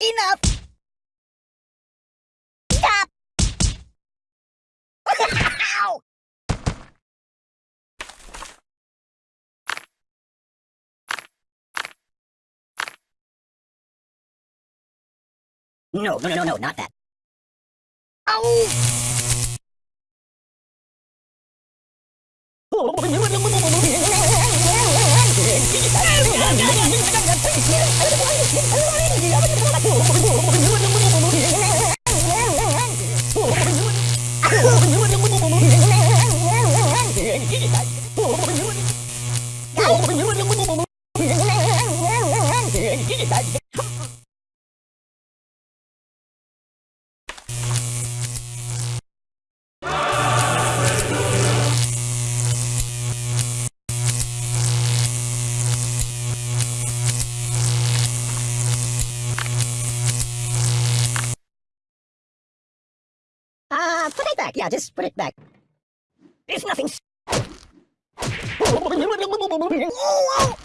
Enough! Stop! No, no, no, no, no, not that. Ow! Uh, put back. Yeah, just put it back. It's nothing. Oh, oh.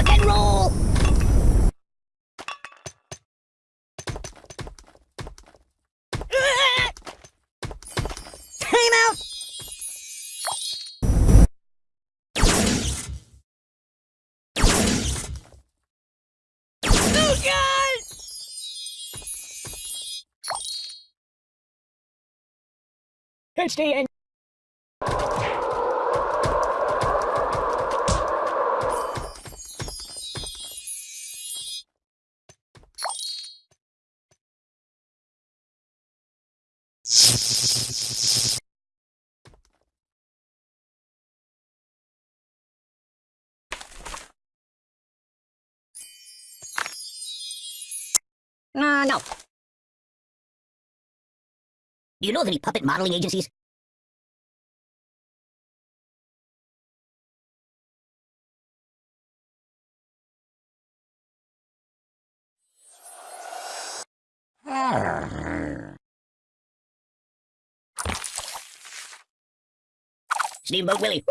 Rock and roll! Time out! Oh, God! HDN. Uh, no. Do you know of any puppet modeling agencies? Steamboat Willie.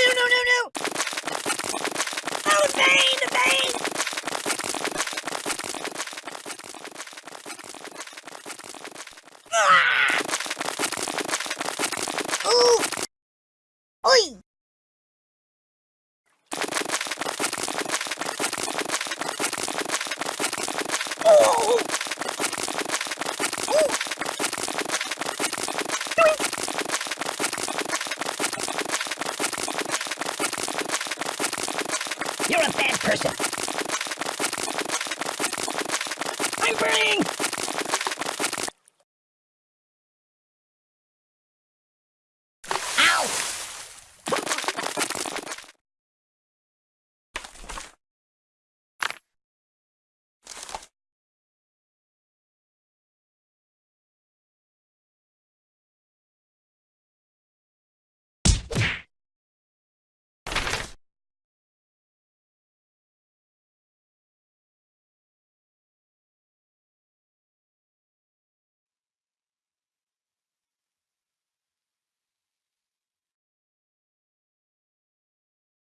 No, no, no, no! Oh, the pain, the pain! Ah! Ooh! Oi! Oh! Ooh! Doink! You're a bad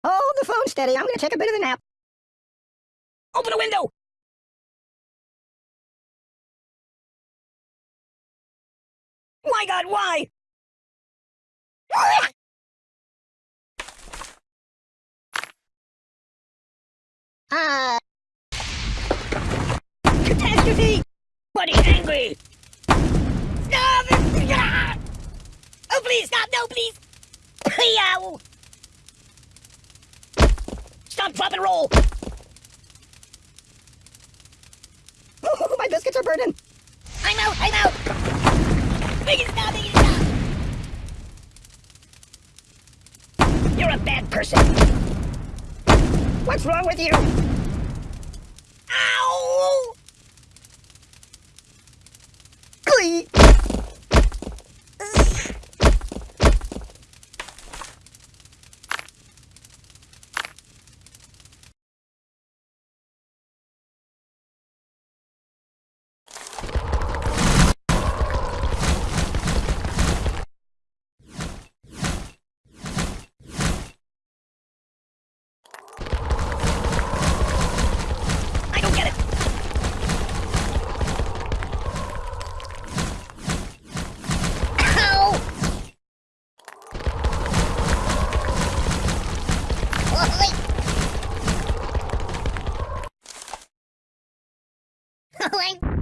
Hold the phone steady. I'm gonna take a bit of a nap. Open the window! My god, why? Uh... Catastrophe! Buddy angry! Stop! Oh, please, stop! No, please! Yow! Stop, drop, and roll! Oh, my biscuits are burning! I'm out! I'm out! It stop! Make stop! You're a bad person! What's wrong with you? Ow! Glee! Choose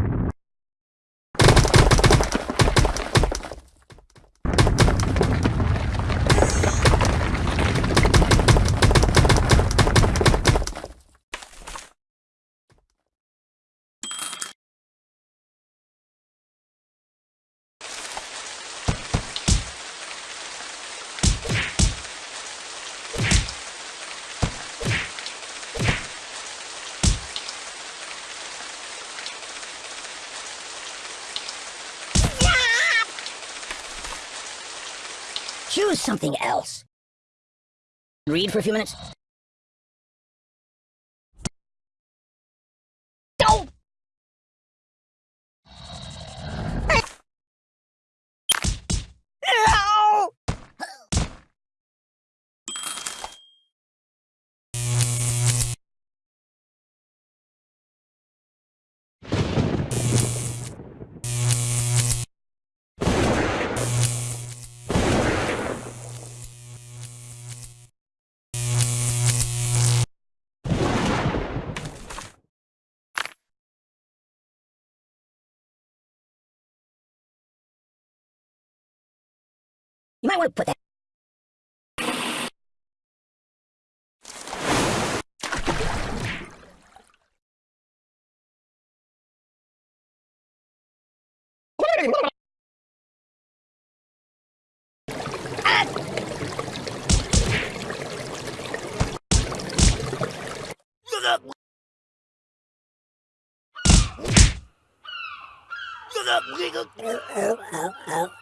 something else. Read for a few minutes. You might want to put that. Oh, oh, oh.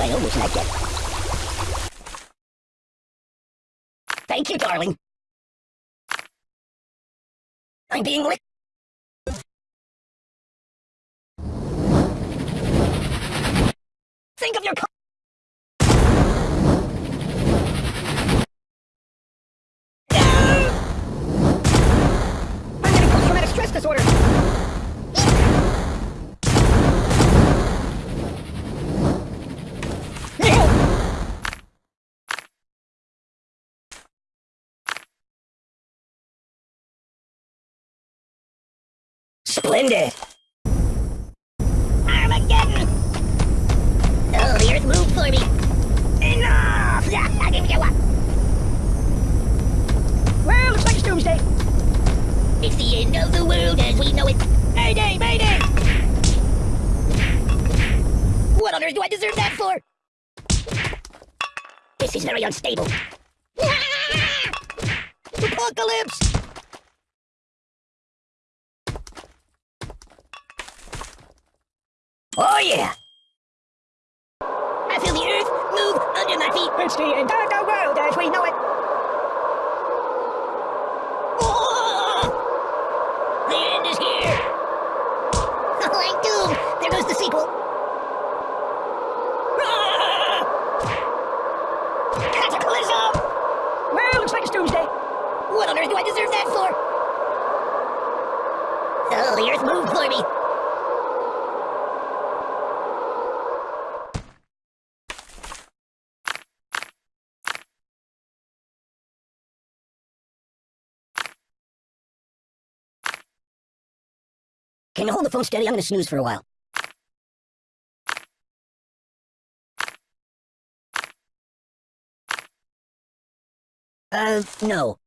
I almost let get. Thank you, darling. I'm being licked. Think of your. Splendid. Armageddon. Oh, the earth moved for me. Enough! I give you what. Well, looks like it's doomsday. It's the end of the world as we know it. Mayday, mayday! What on earth do I deserve that for? This is very unstable. Apocalypse! Oh yeah! I feel the earth move under my feet. It's the the world as we know it. Oh! The end is here. Oh, I'm doomed. There goes the sequel. Ah! Cataclysm! Well, looks like it's doomsday. What on earth do I deserve that for? Oh, the earth moved for me. Can you hold the phone steady? I'm gonna snooze for a while. Uh, no.